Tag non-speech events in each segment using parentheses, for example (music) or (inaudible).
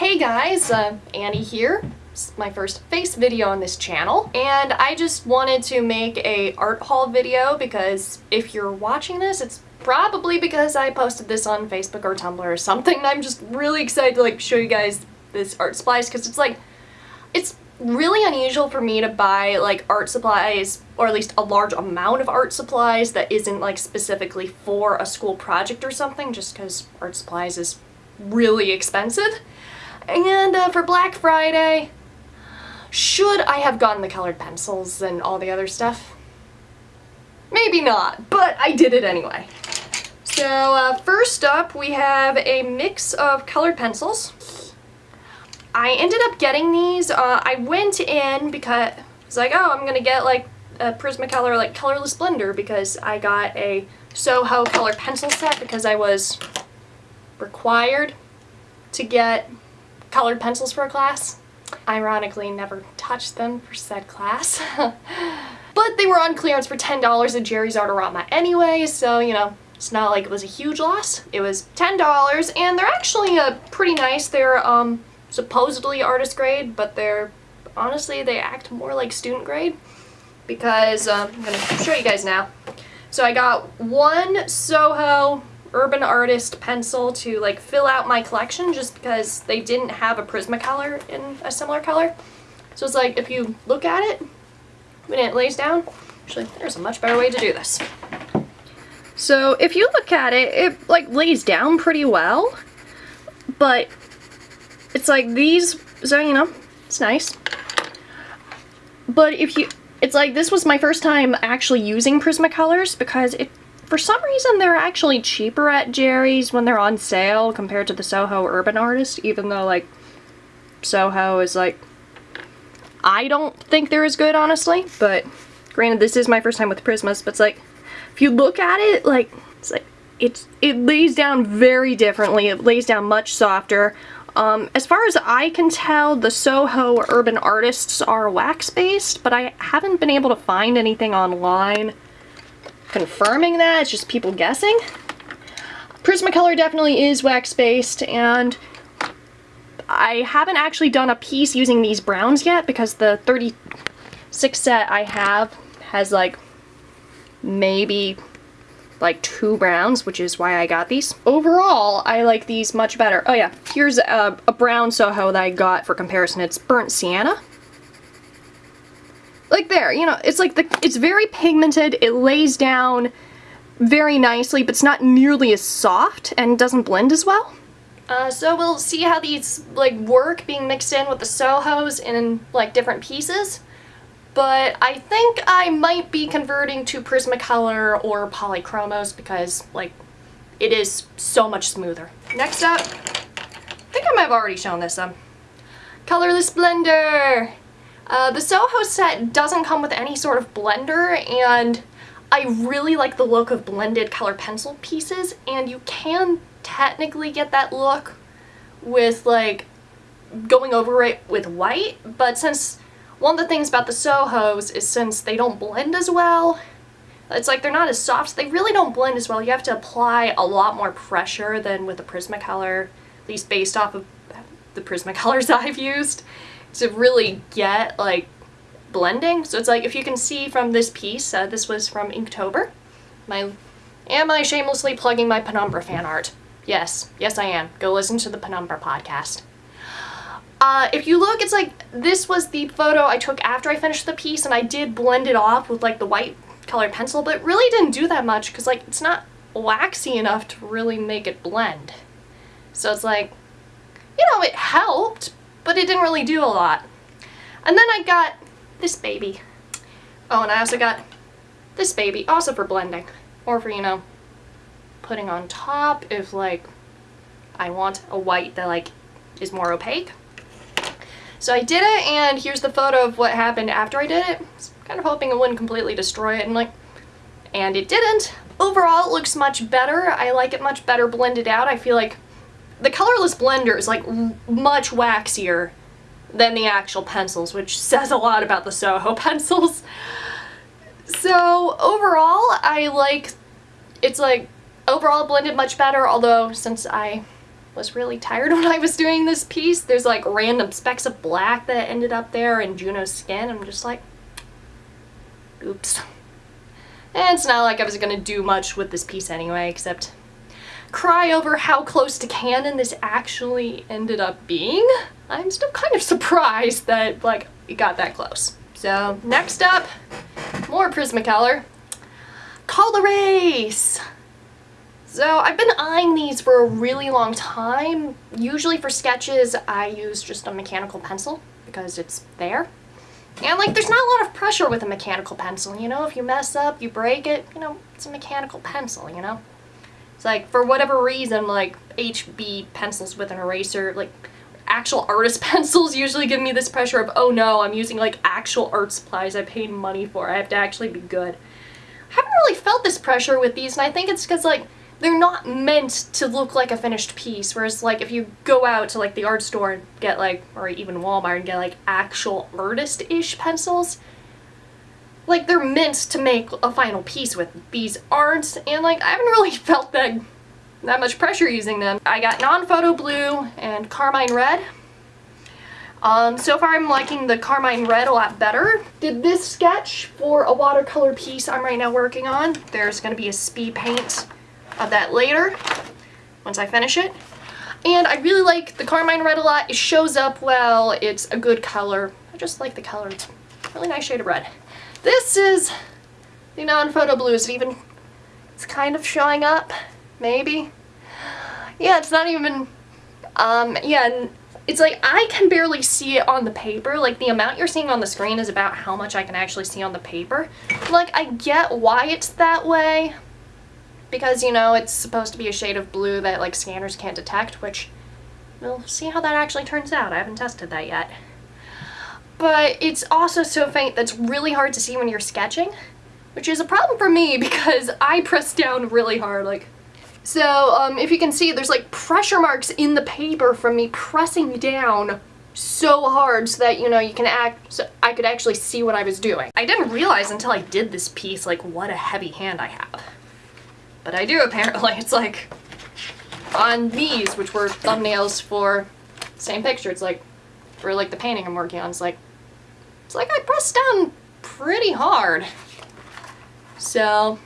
Hey guys, uh, Annie here. My first face video on this channel and I just wanted to make a art haul video because if you're watching this it's probably because I posted this on Facebook or Tumblr or something I'm just really excited to like show you guys this art supplies because it's like it's really unusual for me to buy like art supplies or at least a large amount of art supplies that isn't like specifically for a school project or something just because art supplies is really expensive. And uh, for Black Friday, should I have gotten the colored pencils and all the other stuff? Maybe not, but I did it anyway. So uh, first up we have a mix of colored pencils. I ended up getting these, uh, I went in because I was like, oh, I'm gonna get like a Prismacolor like colorless blender because I got a Soho color pencil set because I was required to get colored pencils for a class. Ironically, never touched them for said class. (laughs) but they were on clearance for $10 at Jerry's Artorama anyway, so, you know, it's not like it was a huge loss. It was $10, and they're actually uh, pretty nice. They're um, supposedly artist grade, but they're, honestly, they act more like student grade because uh, I'm going to show you guys now. So I got one Soho Urban Artist pencil to like fill out my collection just because they didn't have a Prismacolor in a similar color. So it's like if you look at it when it lays down, actually there's a much better way to do this. So if you look at it, it like lays down pretty well, but it's like these, so you know, it's nice. But if you, it's like this was my first time actually using Prismacolors because it for some reason, they're actually cheaper at Jerry's when they're on sale compared to the Soho Urban Artist, even though, like, Soho is, like, I don't think they're as good, honestly, but granted, this is my first time with Prismas, but it's like, if you look at it, like, it's like, it's, it lays down very differently. It lays down much softer. Um, as far as I can tell, the Soho Urban Artists are wax-based, but I haven't been able to find anything online confirming that, it's just people guessing. Prismacolor definitely is wax-based, and I haven't actually done a piece using these browns yet because the 36 set I have has like maybe like two browns, which is why I got these. Overall, I like these much better. Oh yeah, here's a, a brown Soho that I got for comparison. It's Burnt Sienna like there, you know, it's like the, it's very pigmented, it lays down very nicely, but it's not nearly as soft and doesn't blend as well. Uh, so we'll see how these like work being mixed in with the Sohos in like different pieces. But I think I might be converting to Prismacolor or Polychromos because like it is so much smoother. Next up, I think I might have already shown this um, Colorless Blender! Uh, the Soho set doesn't come with any sort of blender and I really like the look of blended color pencil pieces and you can technically get that look with like going over it with white but since one of the things about the Sohos is since they don't blend as well it's like they're not as soft they really don't blend as well. You have to apply a lot more pressure than with a Prismacolor at least based off of the Prismacolors (laughs) I've used to really get like blending. So it's like if you can see from this piece, uh, this was from Inktober. My, am I shamelessly plugging my Penumbra fan art? Yes, yes I am. Go listen to the Penumbra podcast. Uh, if you look, it's like this was the photo I took after I finished the piece and I did blend it off with like the white colored pencil, but really didn't do that much because like it's not waxy enough to really make it blend. So it's like, you know, it helped, but it didn't really do a lot. And then I got this baby. Oh, and I also got this baby, also for blending, or for, you know, putting on top if, like, I want a white that, like, is more opaque. So I did it, and here's the photo of what happened after I did it. I kind of hoping it wouldn't completely destroy it, and, like, and it didn't. Overall, it looks much better. I like it much better blended out. I feel like the colorless blender is like much waxier than the actual pencils, which says a lot about the Soho (laughs) pencils. So overall, I like, it's like overall blended much better, although since I was really tired (laughs) when I was doing this piece. There's like random specks of black that ended up there in Juno's skin. I'm just like, oops. And it's not like I was gonna do much with this piece anyway, except cry over how close to canon this actually ended up being. I'm still kind of surprised that like it got that close. So next up, more Prismacolor. Col-Erase! So I've been eyeing these for a really long time. Usually for sketches I use just a mechanical pencil because it's there. And like there's not a lot of pressure with a mechanical pencil, you know? If you mess up, you break it, you know, it's a mechanical pencil, you know? It's like for whatever reason like HB pencils with an eraser, like actual artist (laughs) pencils usually give me this pressure of, oh no, I'm using like actual art supplies I paid money for. I have to actually be good. I haven't really felt this pressure with these and I think it's because like they're not meant to look like a finished piece, whereas like if you go out to like the art store and get like, or even Walmart and get like actual artist-ish pencils, like they're meant to make a final piece with. These aren't, and like I haven't really (laughs) felt that that much pressure using them. I got non-photo blue and carmine red. Um, so far I'm liking the carmine red a lot better. Did this sketch for a watercolor piece I'm right now working on. There's going to be a speed paint of that later once I finish it. And I really like the Carmine Red a lot. It shows up well. It's a good color. I just like the color. It's a really nice shade of red. This is the non-photo blue. Is it even... It's kind of showing up. Maybe. Yeah, it's not even... Um, yeah, it's like I can barely see it on the paper. Like the amount you're seeing on the screen is about how much I can actually see on the paper. Like I get why it's that way, because, you know, it's supposed to be a shade of blue that, like, scanners can't detect, which we'll see how that actually turns out. I haven't tested that yet. But it's also so faint that's really hard to see when you're sketching, which is a problem for me (laughs) because I press down really hard, like... So, um, if you can see, there's, like, pressure marks in the paper from me pressing down so hard so that, you know, you can act, so I could actually see what I was doing. I didn't realize until I did this piece, like, what a heavy hand I have. But I do apparently. (laughs) It's like on these, which were thumbnails for same picture. It's like for like the painting I'm working on. It's like it's like I pressed down pretty hard. So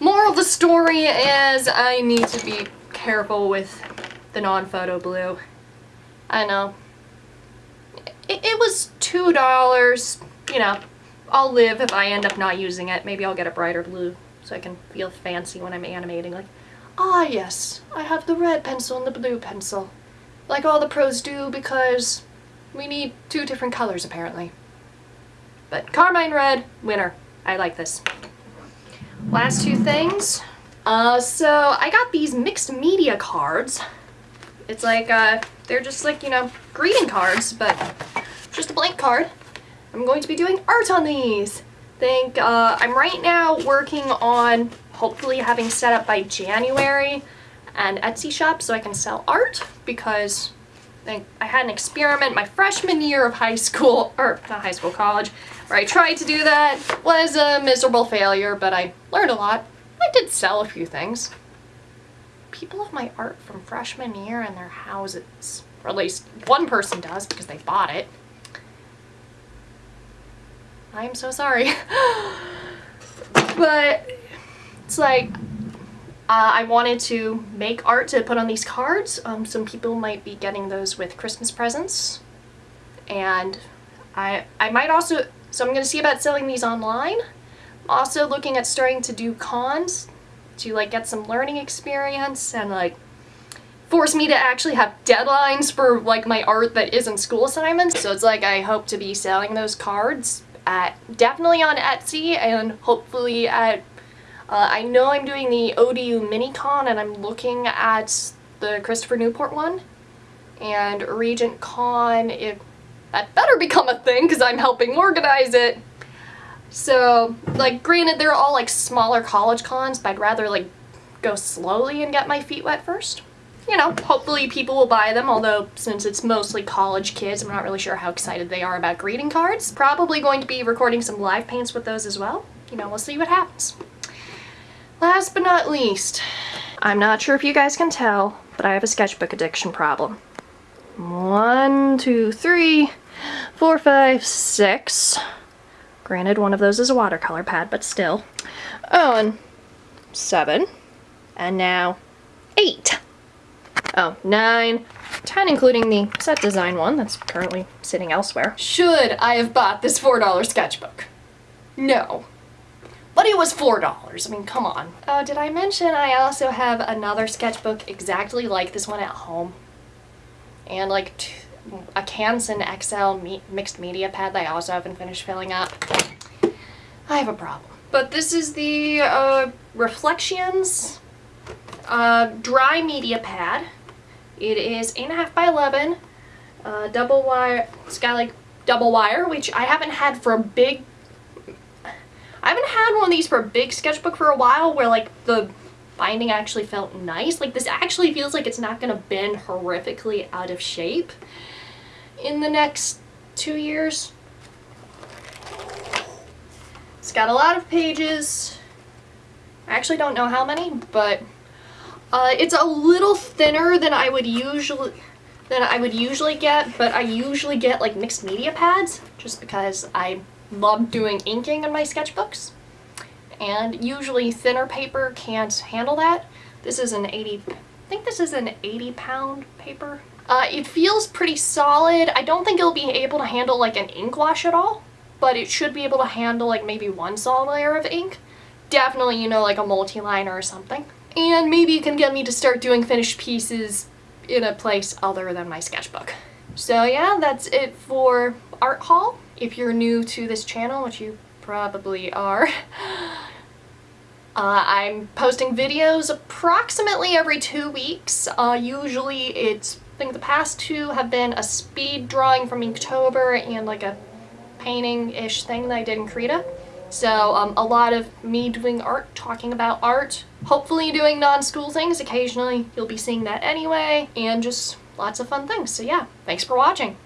moral of the story is I need to be careful with the non-photo blue. I know. It, it was $2. You know, I'll live if I end up not using it. Maybe I'll get a brighter blue so I can feel fancy when I'm animating. Like, ah yes, I have the red pencil and the blue pencil. Like all the pros do because we need two different colors apparently. But Carmine Red, winner. I like this. Last two things. Uh, so I got these mixed media cards. It's like, uh, they're just like, you know, greeting cards, but just a blank card. I'm going to be doing art on these think uh, I'm right now working on hopefully having set up by January an Etsy shop so I can sell art because I, I had an experiment my freshman year of high school, (laughs) or not high school, college, where I tried to do that. was a miserable failure, but I learned a lot. I did sell a few things. People have my art from freshman year in their houses. Or at least one person does because they bought it. I'm so sorry. (laughs) but it's like uh, I wanted to make art to put on these cards. Um, some people might be getting those with Christmas presents. And I, I might also, so I'm going to see about selling these online. I'm also looking at starting to do cons to like get some learning experience and like force me to actually have deadlines for like my art that isn't school assignments. So it's like I hope to be selling those cards at definitely on Etsy and hopefully at uh, I know I'm doing the ODU Minicon and I'm looking at the Christopher Newport one and Regent Con it that better become a thing because I'm helping organize it so like granted they're all like smaller college cons but I'd rather like go slowly and get my feet wet first you know, hopefully people will buy them, although since it's mostly college kids, I'm not really sure how excited they are about greeting cards. Probably going to be recording some live paints with those as well. You know, we'll see what happens. Last but not least, I'm not sure if you guys can tell, but I have a sketchbook addiction problem. One, two, three, four, five, six. Granted, one of those is a watercolor pad, but still. Oh, and seven. And now eight. Oh, nine, ten, including the set design one that's currently sitting elsewhere. Should I have bought this $4 sketchbook? No. But it was $4. I mean, come on. Oh, did I mention I also have another sketchbook exactly like this one at home? And like a Canson XL me mixed media pad that I also haven't finished filling up. I have a problem. But this is the uh, Reflections uh, dry media pad. It is 8.5 by 11, uh, double wire, it's got like double wire, which I haven't had for a big, I haven't had one of these for a big sketchbook for a while where like the binding actually felt nice. Like this actually feels like it's not going to bend horrifically out of shape in the next two years. It's got a lot of pages. I actually don't know how many, but uh, it's a little thinner than I would usually than I would usually get, but I usually get like mixed media pads just because I love doing inking in my sketchbooks. And usually thinner paper can't handle that. This is an 80, I think this is an 80 pound paper. Uh, it feels pretty solid. I don't think it'll be able to handle like an ink wash at all, but it should be able to handle like maybe one solid layer of ink. Definitely, you know, like a multi-liner or something. And maybe it can get me to start doing finished pieces in a place other than my sketchbook. So yeah, that's it for Art Haul. If you're new to this channel, which you probably are, Uh, I'm posting videos approximately every two weeks. Uh, usually it's, I think the past two have been a speed drawing from Inktober and like a painting-ish thing that I did in Krita. So um, a lot of me doing art, talking about art, hopefully doing non-school things. Occasionally you'll be seeing that anyway, and just lots of fun things. So yeah, thanks for watching.